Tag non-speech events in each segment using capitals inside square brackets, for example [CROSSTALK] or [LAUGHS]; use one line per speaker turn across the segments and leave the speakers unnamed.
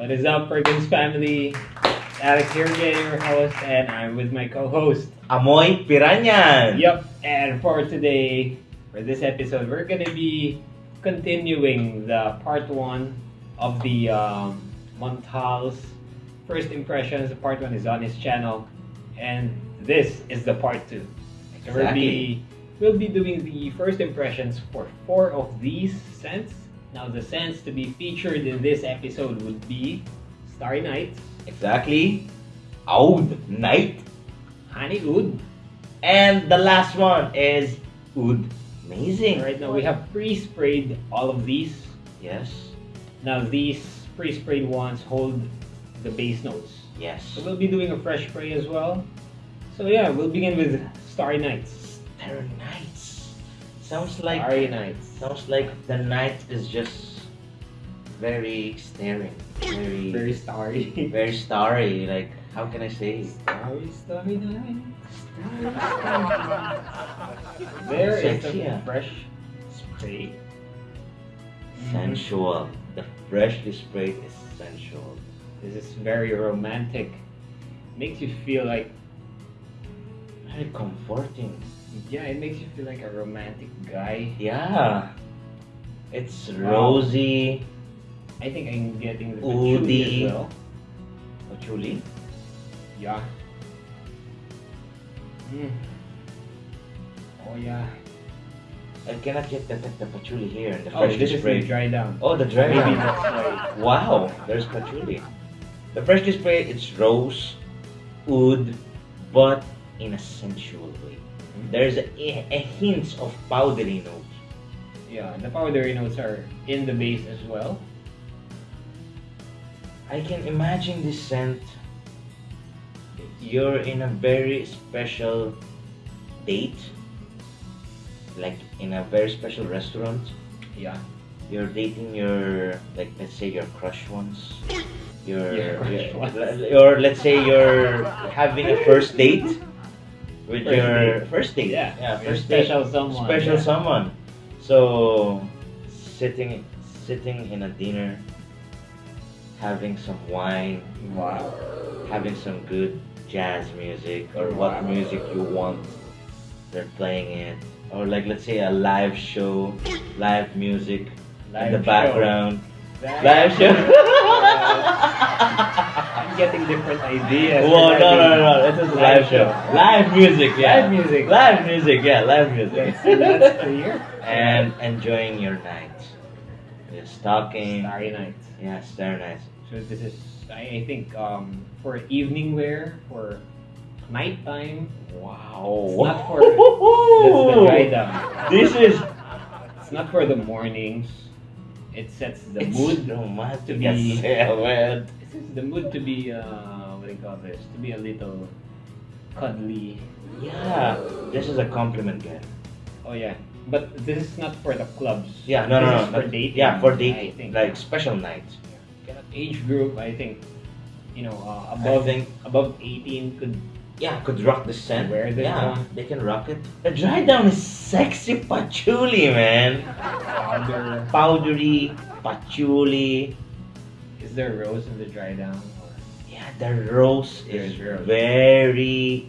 What is up, Perkins family? Alex here again, your host, and I'm with my co-host.
Amoy Piranyan.
Yep. And for today, for this episode, we're gonna be continuing the part one of the um, Montale's first impressions. Part one is on his channel, and this is the part two. So we'll be we'll be doing the first impressions for four of these scents. Now, the scents to be featured in this episode would be Starry Night,
Exactly. Oud Night.
Honey Oud.
And the last one is Oud. Amazing.
Right now, we have pre-sprayed all of these.
Yes.
Now, these pre-sprayed ones hold the base notes.
Yes.
So we'll be doing a fresh spray as well. So yeah, we'll begin with Starry Nights.
Starry Nights. Sounds like
Starry Nights.
sounds like the night is just very staring. Very [LAUGHS]
Very starry. [LAUGHS]
very starry. Like how can I say?
starry, starry night. [LAUGHS] There is
Sexy,
the
ah.
fresh spray.
Sensual. The freshly sprayed is sensual.
This is very romantic. Makes you feel like
Very comforting.
Yeah, it makes you feel like a romantic guy.
Yeah. It's
Wow.
rosy.
I think I'm getting the patchouli as well.
Patchouli.
Yeah. Mm. Oh yeah.
I cannot yet detect the patchouli here in the
Oh,
freshly
this is the dry down.
Oh, the dry
Maybe
one.
that's why.
Wow, there's patchouli. The freshly sprayed, it's rose, oud, but in a sensual way. Mm-hmm. There's a, a hint of powdery notes.
Yeah, the powdery notes are in the base as well.
I can imagine this scent. You're in a very special date, like in a very special restaurant.
Yeah.
You're dating your, like, let's say your crush ones. [LAUGHS] Your,
Yeah, crush
your-
ones. [LAUGHS]
or let's say you're having a first date with
First
your
date.
first date.
Yeah,
yeah,
your
first date.
special someone,
Special
yeah.
someone. So sitting, sitting in a dinner, having some wine,
Wow.
having some good jazz music or what music you want. They're playing it, or like let's say a live show, live music in the
show.
background.
That-
Live show. [LAUGHS]
Getting different ideas.
Whoa, no, no,
regarding
no, it is a live show. Live music, yeah.
Live music.
Live music, yeah, live music.
That's, that's clear.
and enjoying your night. Just talking.
Starry Night.
Yeah, Starry night.
So this is, I, I think, um, for evening wear, for nighttime.
Wow.
It's not for- [LAUGHS] the dry down.
This is
It's not for the mornings. It sets the
it's
mood.
romantic
to be-. This is the mood to be, uh, what do you call this? To be a little cuddly.
Yeah, this is a compliment, guy.
Oh yeah, but this is not for the clubs.
Yeah, no,
this
no, no.
for
not-
dating.
Yeah, for dating. Like special nights.
age group, I think, you know, uh, above
think-
above 18 could
Yeah, could rock the scent.
Wear this
yeah,
one.
they can rock it. The dry down is sexy patchouli, man.
powder.
Powdery patchouli.
Is there rose in the dry down? Or
Yeah, the rose is
rose.
very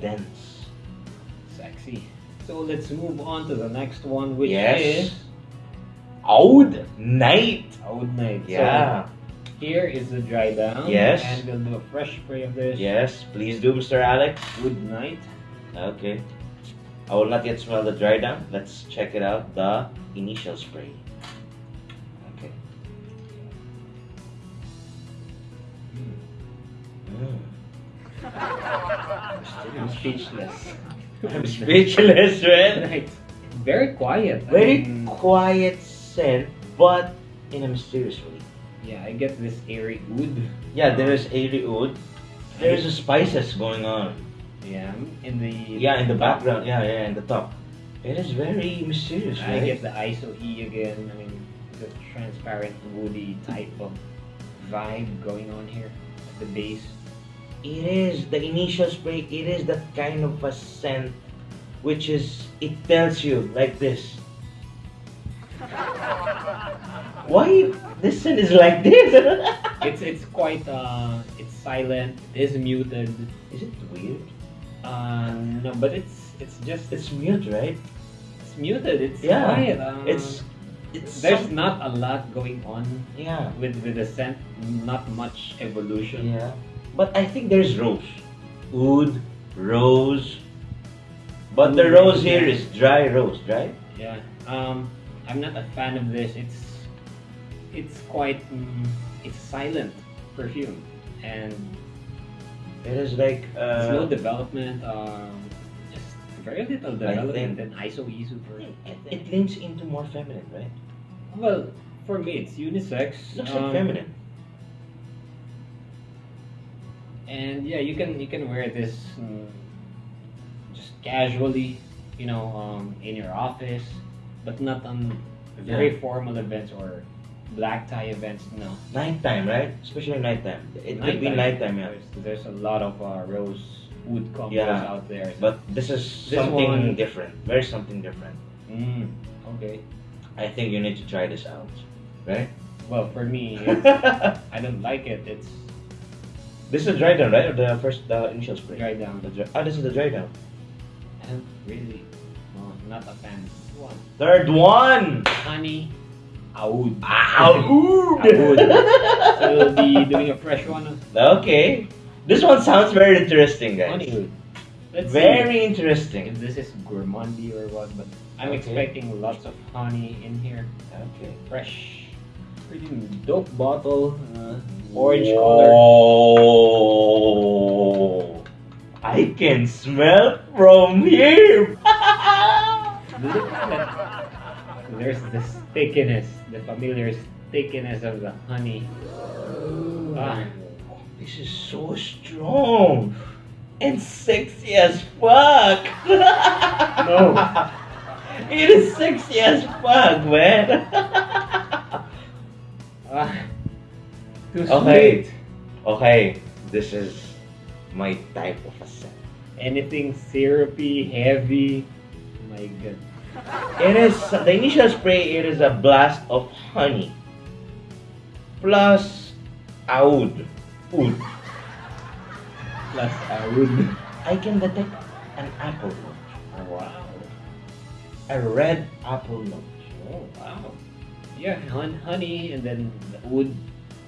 dense.
sexy. So let's move on to the next one, which
Yes.
is
Oud night.
Oud Night.
Yeah.
So here is the dry down.
Yes.
And we'll do a fresh spray of this.
Yes, please do, Mr. Alex.
Good night.
Okay. I will not yet smell the dry down. Let's check it out. The initial spray.
I'm speechless.
I'm speechless, man. [LAUGHS]
Right. Very quiet. I
Very
mean,
quiet scent, but in a mysterious way.
yeah, I get this airy oud.
Yeah, there is airy oud. There's a spices going on.
Yeah, in the
Yeah, in the background. Yeah, yeah, in the top. It is very mysterious,
I
right?
get the ISO E again. I mean, the transparent woody type of vibe going on here at the base.
It is the initial spray. It is that kind of a scent, which is it tells you like this. [LAUGHS] Why this scent is like this? [LAUGHS]
It's it's quite uh, it's silent. It is muted.
Is it weird?
Uh, no, but it's it's just it's,
mute, right?
it's muted. It's
Yeah,
quiet. Uh,
It's it's
there's
some-
not a lot going on
yeah
with with the scent. Not much evolution.
yeah. But I think there's rose, Wood, rose. But the rose here is dry rose, right?
Yeah. Um, I'm not a fan of this. It's it's quite mm, it's silent perfume and
It is like uh,
development. Um, just very little development in ISO ISO for
it, it leans into more feminine, right?
Well, for me, it's unisex.
Looks
um,
like feminine.
And yeah, you can you can wear this mm, just casually, you know, um, in your office, but not on very formal events or black tie events. No.
Nighttime, right? Especially nighttime. It could be nighttime, yeah.
There's, there's a lot of uh, rose wood combos
Yeah,
out there.
But this is
This
something
one-
different. Very something different.
Mm, okay.
I think you need to try this out, right?
Well, for me, [LAUGHS] I don't like it. It's
is the dry down, right? Or the first, the initial spray?
dry down.
The dry, oh, this is the dry down.
I don't really, no, not a fan. One.
Third one.
Honey, oud.
Oud.
Oud. [LAUGHS] So we'll be doing a fresh one.
okay. This one sounds very interesting, guys.
Honey. Let's
Very
see
interesting.
if this is gourmandy or what, but I'm
Okay.
expecting lots of honey in here.
Okay.
Fresh, pretty dope bottle. Uh, orange color.
Oh, I can smell from here. [LAUGHS]
Look at. There's the stickiness, the familiar stickiness of the honey. Ah.
This is so strong and sexy as fuck.
No. [LAUGHS]
It is sexy as fuck, man. [LAUGHS]
too
Okay.
sweet.
okay, this is my type of a scent.
Anything syrupy, heavy. Oh my god. [LAUGHS]
It is the initial spray. It is a blast of honey plus oud. Oud.
Plus oud.
I can detect an apple note,
Wow.
a red apple note.
Oh, wow. Yeah, hon- honey and then the oud.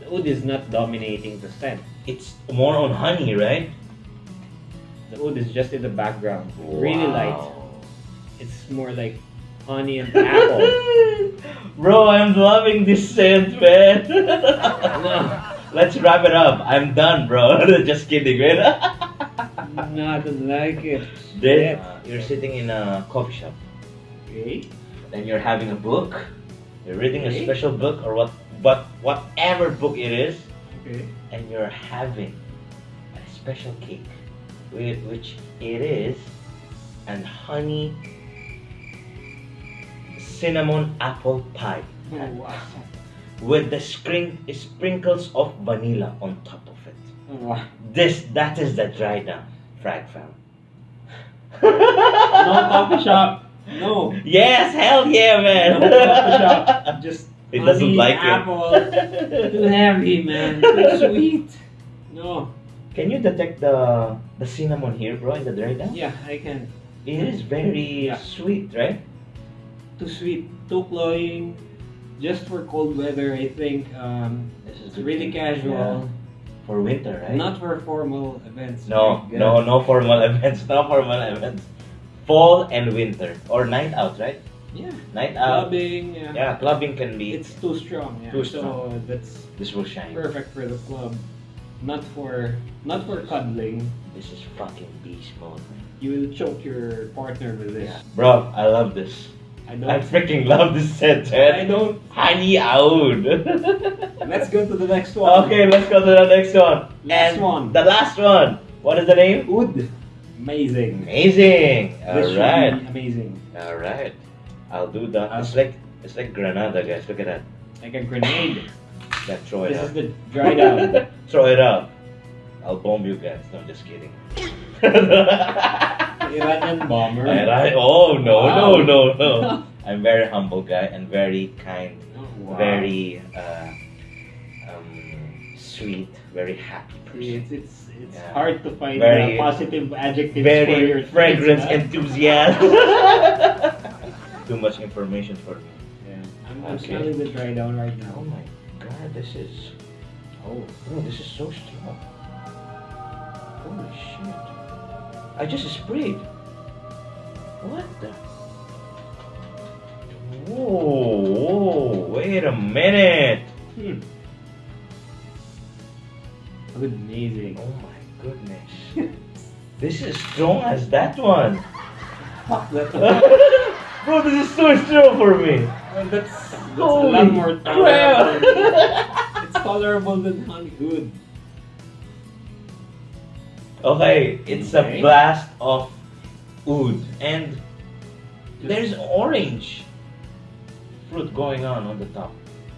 The oud is not dominating the scent.
It's more on honey, right?
The oud is just in the background. Really light. It's more like honey and apple. [LAUGHS]
Bro, I'm loving this scent, man.
no, [LAUGHS]
Let's wrap it up. I'm done, bro. [LAUGHS] Just kidding, man.
no, I don't like it.
Then
Yeah.
Uh, you're sitting in a coffee shop.
Okay.
Then you're having a book. You're reading a special book or what, but whatever book it is,
Okay.
and you're having a special cake, whi- which it is, and honey cinnamon apple pie
Oh, wow.
with the scrin- sprinkles of vanilla on top of it.
Wow.
This that is the dry down frag fam. [LAUGHS]
No coffee shop. No.
Yes, hell yeah, man.
No coffee shop. Just
It doesn't like
apple.
it.
Too heavy, man. [LAUGHS] Too sweet. No.
Can you detect the the cinnamon here, bro, in the dry down?
Yeah, I can.
It is very
Yeah.
sweet, right?
Too sweet. Too cloying. Just for cold weather, I think. Um,
This is
it's really
thing.
casual.
Yeah. For winter, right?
Not for formal events.
no, no, no formal [LAUGHS] events, no formal events. Fall and winter or night out, right?
Yeah.
Night out.
Clubbing. Yeah.
Yeah, clubbing can be.
It's too strong. Yeah.
Too
So that's
this will shine.
perfect for the club. Not for not for cuddling.
This is fucking beast mode, man.
You will choke your partner with this.
Bro, I love this.
I
I freaking love this set,
I don't.
Honey Oud. [LAUGHS]
Let's go to the next one.
Okay, let's go to the next one.
Last
and
one.
The last one. What is the name?
Wood. Amazing.
Amazing.
This should
Alright.
be amazing.
I'll do that. It's like it's like Granada, guys. Look at that.
Like a grenade.
That throw it
this is the dry down. [LAUGHS]
Throw it out. I'll bomb you guys. No, I'm just kidding. [LAUGHS]
Iranian bomber.
Oh no
Wow.
no no no. I'm very humble guy and very kind,
Oh, wow.
very uh, um, sweet, very happy person.
It's it's it's
Yeah.
hard to find
Very-
uh, positive adjectives for your
Very fragrance
taste,
enthusiast. [LAUGHS] Too much information for me.
Yeah. I'm, I'm
Okay.
dry down right now.
Oh
now.
my god, this is.
Oh,
Bro, this is so strong. Holy shit. I just sprayed. What the? Whoa, whoa, wait a minute.
hmm. amazing.
Oh my goodness. [LAUGHS] this is strong as that one.
Fuck [LAUGHS] that. [LAUGHS]
Bro, this is so strong for me.
Well, that's, that's a lot more tolerable. it's tolerable than honey. Good.
Okay, it's a blast of oud and there's orange fruit going on on the top.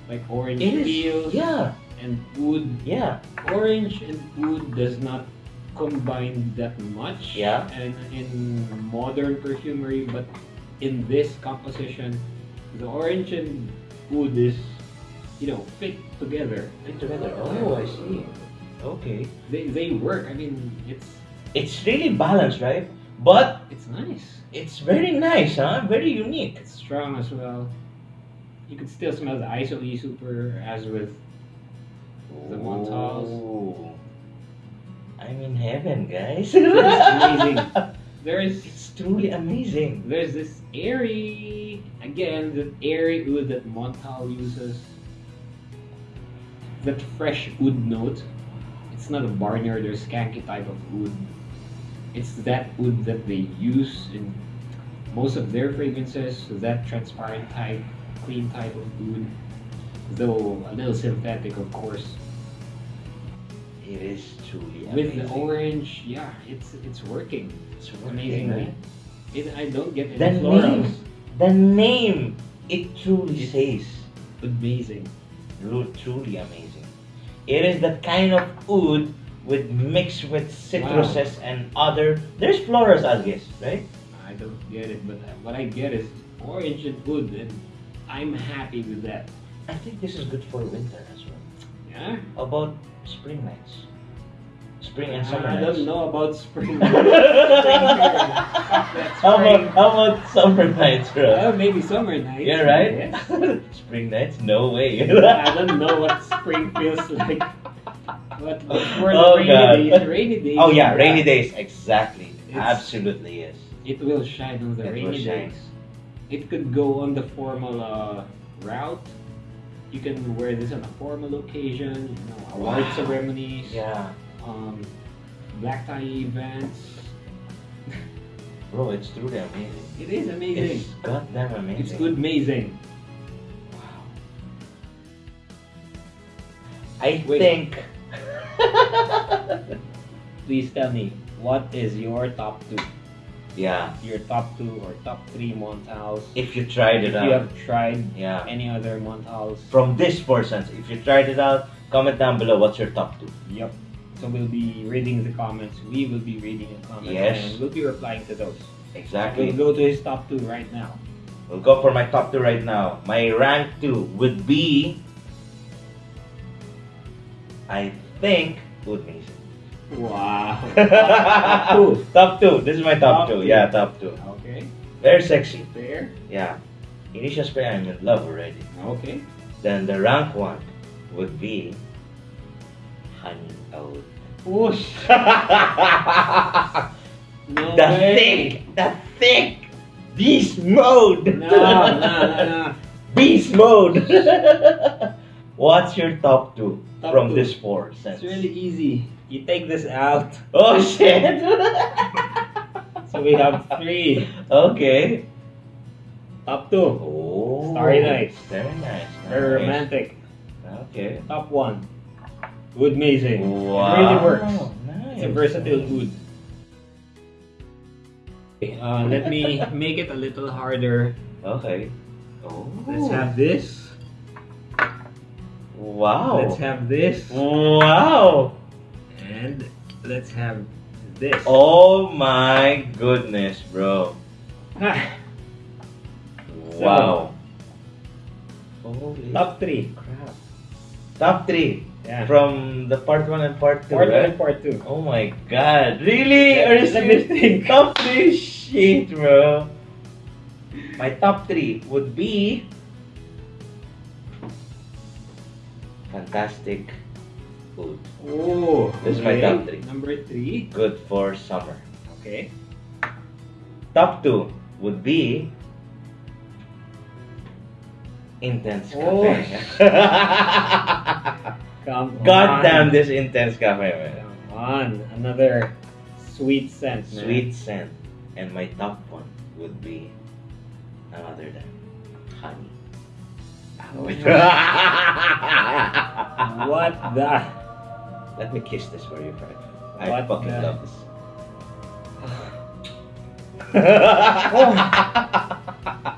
Like orange
It is,
peels
yeah,
and wood.
yeah.
Orange and wood does not combine that much
Yeah.
and in modern perfumery, but in this composition, the orange and wood is, you know, fit together.
Fit together. Oh, I see. Okay.
They, they work. I mean, it's
It's really balanced, right? But
it's nice.
it's very nice, huh? Very unique.
It's strong as well. You can still smell the ISO super as with The Montales.
Ooh. I'm in heaven, guys.
It's amazing. [LAUGHS] There is
truly amazing.
there's this airy again the airy wood that Montale uses. That fresh wood note. It's not a barnyard or skanky type of wood. It's that wood that they use in most of their fragrances. That transparent type, clean type of wood. Though a little synthetic, of course.
It is truly
With
amazing.
the orange, yeah, it's it's working.
It's
amazingly.
right?
It, I don't get any
The
florals.
name, the name, it truly says.
Amazing.
Truly amazing. It is that kind of oud with mixed with citruses and other. There's florals, I guess, right?
I don't get it, but uh, what I get is orange and wood, and I'm happy with that.
I think this is good for winter as well.
Yeah.
About spring nights? Spring and summer
I
nights.
don't know about spring. [LAUGHS]
how
spring.
about how about summer nights, bro?
Well, maybe summer nights.
yeah, right.
yes. [LAUGHS]
spring nights? No way.
I don't know what spring feels like. But for the
Oh,
rainy
God.
days, rainy days.
oh yeah, rainy days. Exactly.
It's-
Absolutely yes.
It will shine on the
It
rainy days. It could go on the formal uh, route. You can wear this on a formal occasion, you know, award
Wow.
ceremonies,
Yeah,
um, black tie events. [LAUGHS]
bro, it's truly amazing.
It is amazing.
It's goddamn amazing.
It's good, amazing.
Wow. I
Wait.
think. [LAUGHS]
Please tell me, what is your top two?
yeah,
Your top two or top three Montales?
if you tried it out.
If you have tried
Yeah.
any other Montales,
From this person, if you tried it out, comment down below what's your top two.
Yep. So we'll be reading the comments. We will be reading the comments
Yes.
and we'll be replying to those.
Exactly.
We'll go to his top two right now.
We'll go for my top two right now. My rank two would be. I think. Good Mason.
Wow. [LAUGHS] top two.
top two. This is my top,
Top
two.
two.
Yeah, top two.
Okay.
Very sexy.
Fair.
Yeah. Initial spray, I'm in love already.
Okay.
Then the rank one would be. Honey Oud.
Whoosh. [LAUGHS] No
the
way.
thick, the thick beast mode.
No, no, no, no. [LAUGHS]
Beast mode. [LAUGHS] What's your top two
Top
from
two.
this four sense?
It's really easy. You take this out.
Oh shit.
So we have three.
okay.
Top two.
Oh.
Starry Night.
Very nice.
Very
nice.
romantic.
Okay.
Top one. Wood amazing.
Wow.
It really works.
Nice.
It's a versatile wood. Uh, let me [LAUGHS] make it a little harder.
Okay. Oh.
Let's have this.
Wow.
Let's have this.
Wow.
And let's have this.
Oh my goodness, bro.
Ah,
Wow. Holy
top three.
crap. Top three.
Yeah.
From the part one and part two,
part one and part two.
Oh my god. Really?
Yeah,
Are you
let me
serious?
think. [LAUGHS]
Top three shit, bro. My top three would be Fantastic Oud.
Oh,
This is my top three.
Number three.
Good for summer.
Okay.
Top two would be Intense
Oh. [LAUGHS] Come
God
on.
damn this Intense Cafe, man.
Come on. Another sweet scent, man.
Sweet scent. And my top one would be none other than honey. [LAUGHS]
What the?
Let me kiss this for you, Fred. I
What
fucking
the-
love this. [LAUGHS]
oh,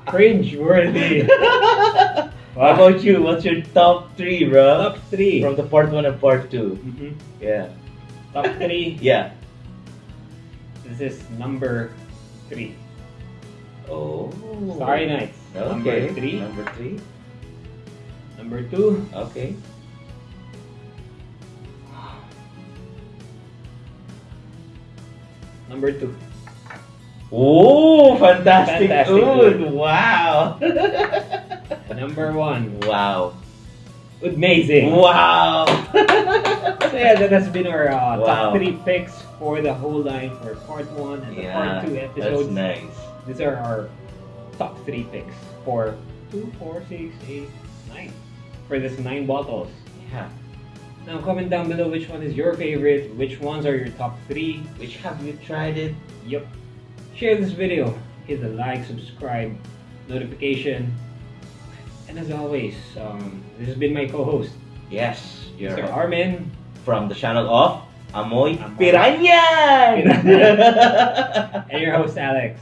Cringe worthy. [LAUGHS]
How about you? What's your top three, bro?
Top three.
From the part one and part two.
Mhm.
Yeah.
Top three. [LAUGHS]
Yeah.
This is number three.
Oh.
Starry Nights.
Okay.
Number three.
Number three.
Number two.
Okay.
Number two.
Oh, fantastic,
Fantastic.
Wow. [LAUGHS]
Number one.
wow.
Amazing.
Wow. [LAUGHS]
So yeah, that has been our uh,
Wow.
top three picks for the whole line for part one and the part two episodes.
that's nice.
These are our top three picks for two, four, six, eight, nine. For this nine bottles.
Yeah.
Now comment down below which one is your favorite, which ones are your top three.
Which have you tried it?
Yep. Share this video, hit the like, subscribe, notification. And as always, um, this has been my co-host,
Yes. You're
Mr. Armin.
from the channel of Amoy
Amoy.
Piranyan.
and your host Alex.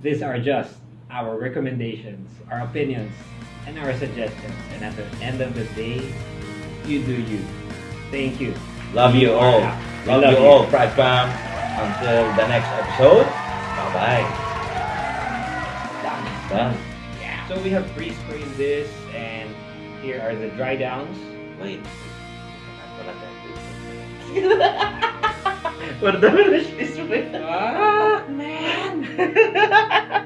These are just our recommendations, our opinions, and our suggestions. And at the end of the day, you do you. Thank you.
Love you
are
all. Love,
love
you
you.
all, Pride Fam. Until the next episode. Bye bye.
Done.
Done.
So we have pre-sprayed this, and here are the dry downs.
Wait. Wala tayo. Wala tayo.
Ah, man! [LAUGHS]